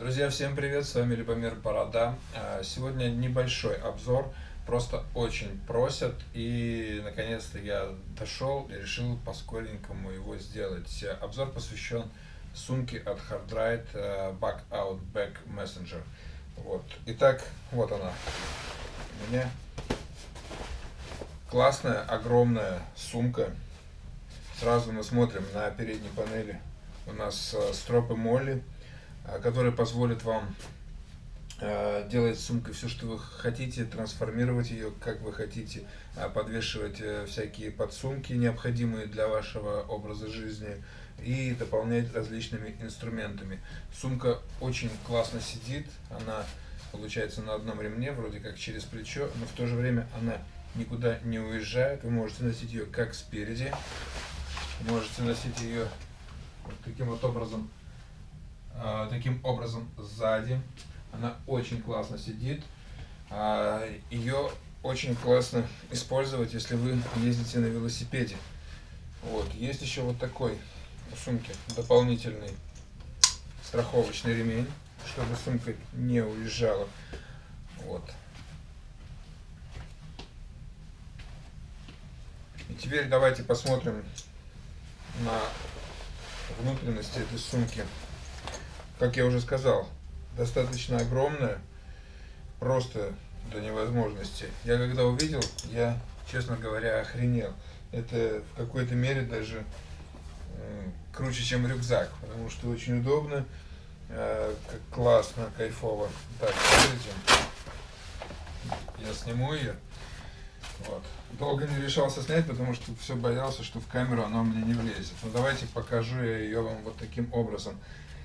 Друзья, всем привет, с вами Любомир Борода. А, сегодня небольшой обзор, просто очень просят, и наконец-то я дошел и решил по-скоренькому его сделать. Обзор посвящен сумке от Hardride э, Back Out Back Messenger. Вот. Итак, вот она. У меня классная, огромная сумка. Сразу мы смотрим на передней панели. У нас э, стропы Молли который позволит вам а, делать сумкой все, что вы хотите, трансформировать ее, как вы хотите, а, подвешивать э, всякие подсумки, необходимые для вашего образа жизни, и дополнять различными инструментами. Сумка очень классно сидит, она получается на одном ремне, вроде как через плечо, но в то же время она никуда не уезжает. Вы можете носить ее как спереди, можете носить ее вот таким вот образом таким образом сзади. Она очень классно сидит. А, Ее очень классно использовать, если вы ездите на велосипеде. Вот. Есть еще вот такой в сумке дополнительный страховочный ремень, чтобы сумка не уезжала. Вот. И теперь давайте посмотрим на внутренности этой сумки как я уже сказал, достаточно огромная, просто до невозможности. Я когда увидел, я, честно говоря, охренел. Это в какой-то мере даже э, круче, чем рюкзак, потому что очень удобно, э, как классно, кайфово. Так, смотрите, я сниму ее. Вот. Долго не решался снять, потому что все боялся, что в камеру оно мне не влезет. Но давайте покажу я ее вам вот таким образом.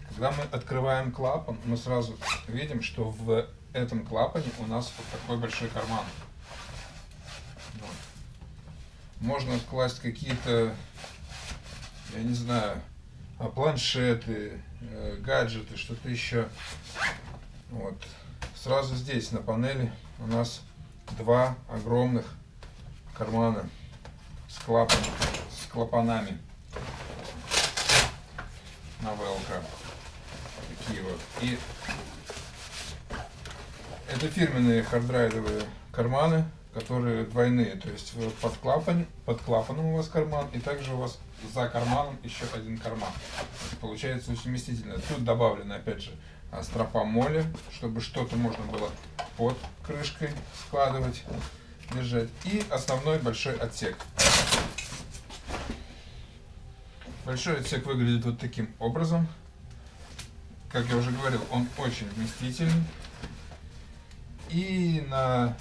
Когда мы открываем клапан, мы сразу видим, что в этом клапане у нас вот такой большой карман. Вот. Можно класть какие-то, я не знаю, а, планшеты, э, гаджеты, что-то еще. Вот. Сразу здесь на панели у нас два огромных кармана с, клапан, с клапанами на ВЛК такие вот. И это фирменные хардрайдовые карманы, которые двойные, то есть под, клапан, под клапаном у вас карман, и также у вас за карманом еще один карман. Получается очень. Тут добавлено, опять же, а, стропа моли, чтобы что-то можно было под крышкой складывать, держать. И основной большой отсек. Большой отсек выглядит вот таким образом как я уже говорил, он очень вместительный. И на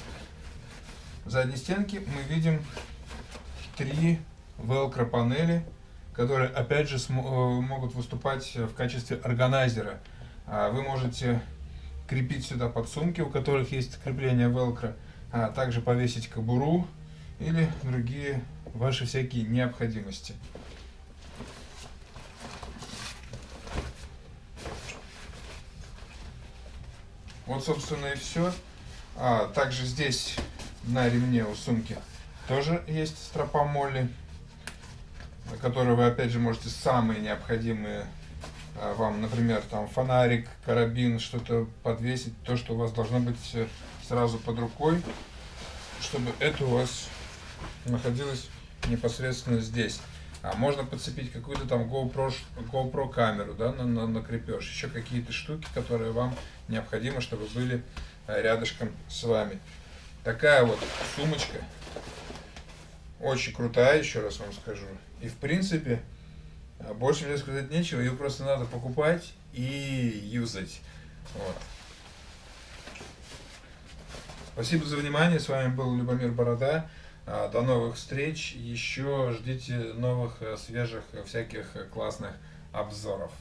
задней стенке мы видим три велкро панели, которые опять же э, могут выступать в качестве органайзера. А вы можете крепить сюда подсумки, у которых есть крепление велкро, а также повесить кобуру или другие ваши всякие необходимости. Вот, собственно, и все. А, также здесь на ремне у сумки тоже есть стропа молли, на вы, опять же, можете самые необходимые а, вам, например, там фонарик, карабин, что-то подвесить, то, что у вас должно быть э, сразу под рукой, чтобы это у вас находилось непосредственно здесь. А можно подцепить какую-то там GoPro, GoPro камеру, да, на, на, на крепеж, еще какие-то штуки, которые вам необходимо, чтобы были э, рядышком с вами. Такая вот сумочка, очень крутая, еще раз вам скажу. И в принципе, э, больше мне сказать нечего, ее просто надо покупать и юзать. Вот. Спасибо за внимание, с вами был Любомир Борода. А, до новых встреч. Еще ждите новых, э, свежих, э, всяких э, классных обзоров.